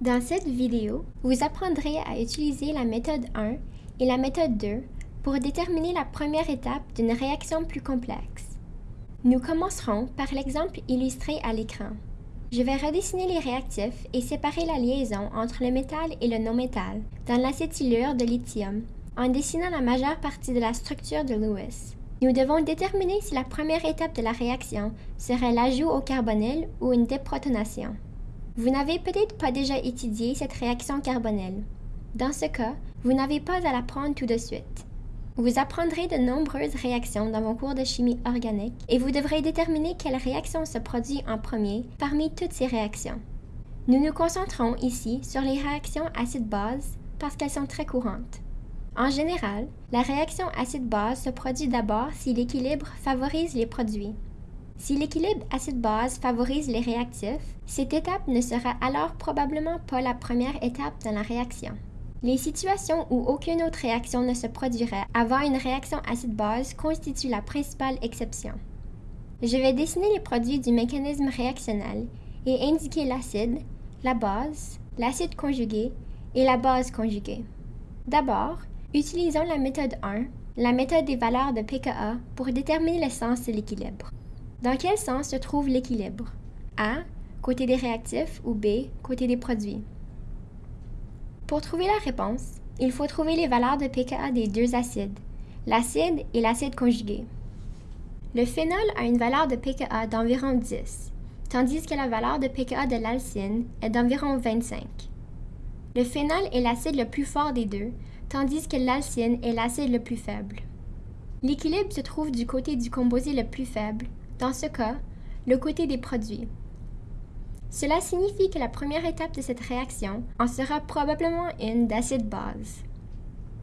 Dans cette vidéo, vous apprendrez à utiliser la méthode 1 et la méthode 2 pour déterminer la première étape d'une réaction plus complexe. Nous commencerons par l'exemple illustré à l'écran. Je vais redessiner les réactifs et séparer la liaison entre le métal et le non-métal dans l'acétylure de lithium en dessinant la majeure partie de la structure de Lewis. Nous devons déterminer si la première étape de la réaction serait l'ajout au carbonyl ou une déprotonation. Vous n'avez peut-être pas déjà étudié cette réaction carbonelle. Dans ce cas, vous n'avez pas à l'apprendre tout de suite. Vous apprendrez de nombreuses réactions dans vos cours de chimie organique et vous devrez déterminer quelle réaction se produit en premier parmi toutes ces réactions. Nous nous concentrons ici sur les réactions acide-base parce qu'elles sont très courantes. En général, la réaction acide-base se produit d'abord si l'équilibre favorise les produits. Si l'équilibre acide-base favorise les réactifs, cette étape ne sera alors probablement pas la première étape dans la réaction. Les situations où aucune autre réaction ne se produirait avant une réaction acide-base constituent la principale exception. Je vais dessiner les produits du mécanisme réactionnel et indiquer l'acide, la base, l'acide conjugué et la base conjuguée. D'abord, utilisons la méthode 1, la méthode des valeurs de pKa, pour déterminer le sens de l'équilibre. Dans quel sens se trouve l'équilibre? A, côté des réactifs ou B, côté des produits? Pour trouver la réponse, il faut trouver les valeurs de pKa des deux acides, l'acide et l'acide conjugué. Le phénol a une valeur de pKa d'environ 10, tandis que la valeur de pKa de l'alcyne est d'environ 25. Le phénol est l'acide le plus fort des deux, tandis que l'alcyne est l'acide le plus faible. L'équilibre se trouve du côté du composé le plus faible, dans ce cas, le côté des produits. Cela signifie que la première étape de cette réaction en sera probablement une d'acide-base.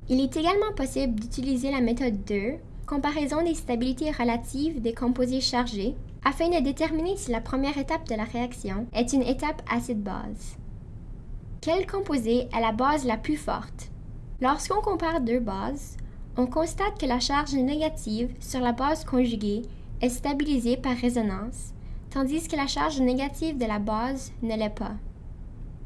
Il est également possible d'utiliser la méthode 2, comparaison des stabilités relatives des composés chargés, afin de déterminer si la première étape de la réaction est une étape acide-base. Quel composé est la base la plus forte? Lorsqu'on compare deux bases, on constate que la charge négative sur la base conjuguée est stabilisée par résonance, tandis que la charge négative de la base ne l'est pas.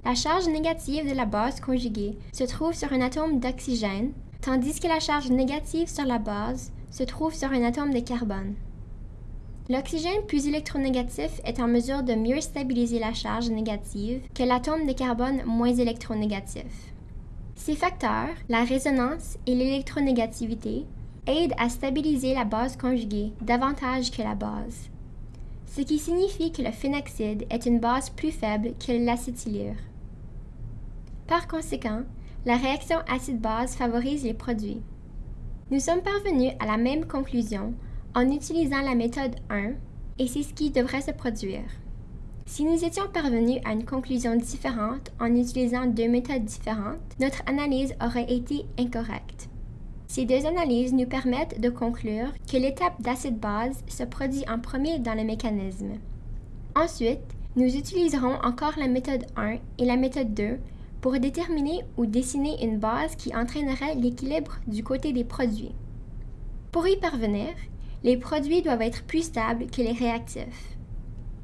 La charge négative de la base conjuguée se trouve sur un atome d'oxygène, tandis que la charge négative sur la base se trouve sur un atome de carbone. L'oxygène plus électronégatif est en mesure de mieux stabiliser la charge négative que l'atome de carbone moins électronégatif. Ces facteurs, la résonance et l'électronégativité, aide à stabiliser la base conjuguée davantage que la base, ce qui signifie que le phénoxyde est une base plus faible que l'acétylure. Par conséquent, la réaction acide-base favorise les produits. Nous sommes parvenus à la même conclusion en utilisant la méthode 1 et c'est ce qui devrait se produire. Si nous étions parvenus à une conclusion différente en utilisant deux méthodes différentes, notre analyse aurait été incorrecte. Ces deux analyses nous permettent de conclure que l'étape d'acide-base se produit en premier dans le mécanisme. Ensuite, nous utiliserons encore la méthode 1 et la méthode 2 pour déterminer ou dessiner une base qui entraînerait l'équilibre du côté des produits. Pour y parvenir, les produits doivent être plus stables que les réactifs.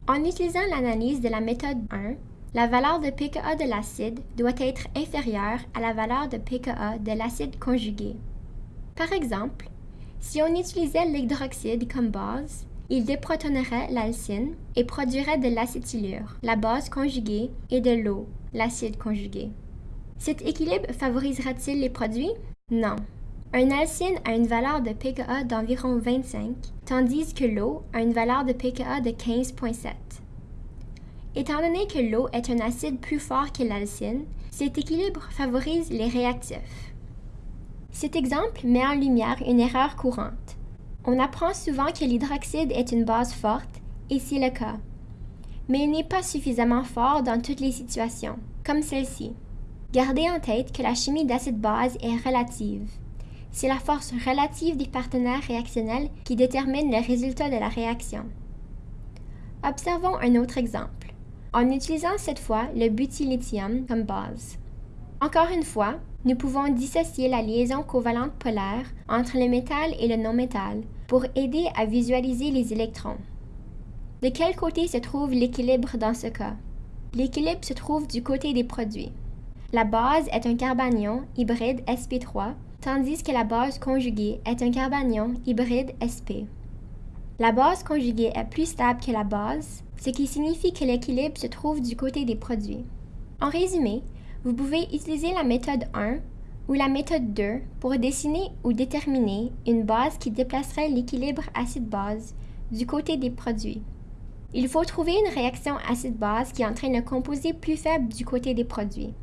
En utilisant l'analyse de la méthode 1, la valeur de pKa de l'acide doit être inférieure à la valeur de pKa de l'acide conjugué. Par exemple, si on utilisait l'hydroxyde comme base, il déprotonerait l'alcyne et produirait de l'acétylure, la base conjuguée, et de l'eau, l'acide conjugué. Cet équilibre favorisera-t-il les produits? Non. Un alcyne a une valeur de pKa d'environ 25, tandis que l'eau a une valeur de pKa de 15,7. Étant donné que l'eau est un acide plus fort que l'alcyne, cet équilibre favorise les réactifs. Cet exemple met en lumière une erreur courante. On apprend souvent que l'hydroxyde est une base forte, et c'est le cas. Mais il n'est pas suffisamment fort dans toutes les situations, comme celle-ci. Gardez en tête que la chimie d'acide-base est relative. C'est la force relative des partenaires réactionnels qui détermine le résultat de la réaction. Observons un autre exemple, en utilisant cette fois le butylithium comme base. Encore une fois, nous pouvons dissocier la liaison covalente polaire entre le métal et le non-métal pour aider à visualiser les électrons. De quel côté se trouve l'équilibre dans ce cas? l'équilibre se trouve du côté des produits. La base est un carbanion hybride sp3, tandis que la base conjuguée est un carbanion hybride sp. La base conjuguée est plus stable que la base, ce qui signifie que l'équilibre se trouve du côté des produits. En résumé, vous pouvez utiliser la méthode 1 ou la méthode 2 pour dessiner ou déterminer une base qui déplacerait l'équilibre acide-base du côté des produits. Il faut trouver une réaction acide-base qui entraîne un composé plus faible du côté des produits.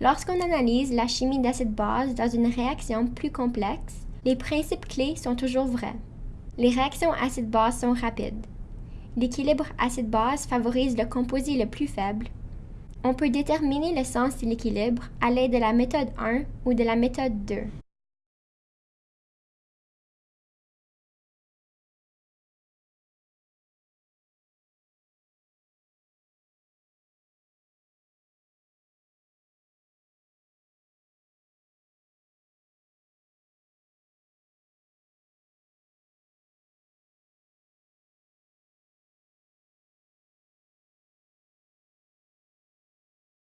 Lorsqu'on analyse la chimie d'acide-base dans une réaction plus complexe, les principes clés sont toujours vrais. Les réactions acide-base sont rapides. L'équilibre acide-base favorise le composé le plus faible. On peut déterminer le sens de l'équilibre à l'aide de la méthode 1 ou de la méthode 2.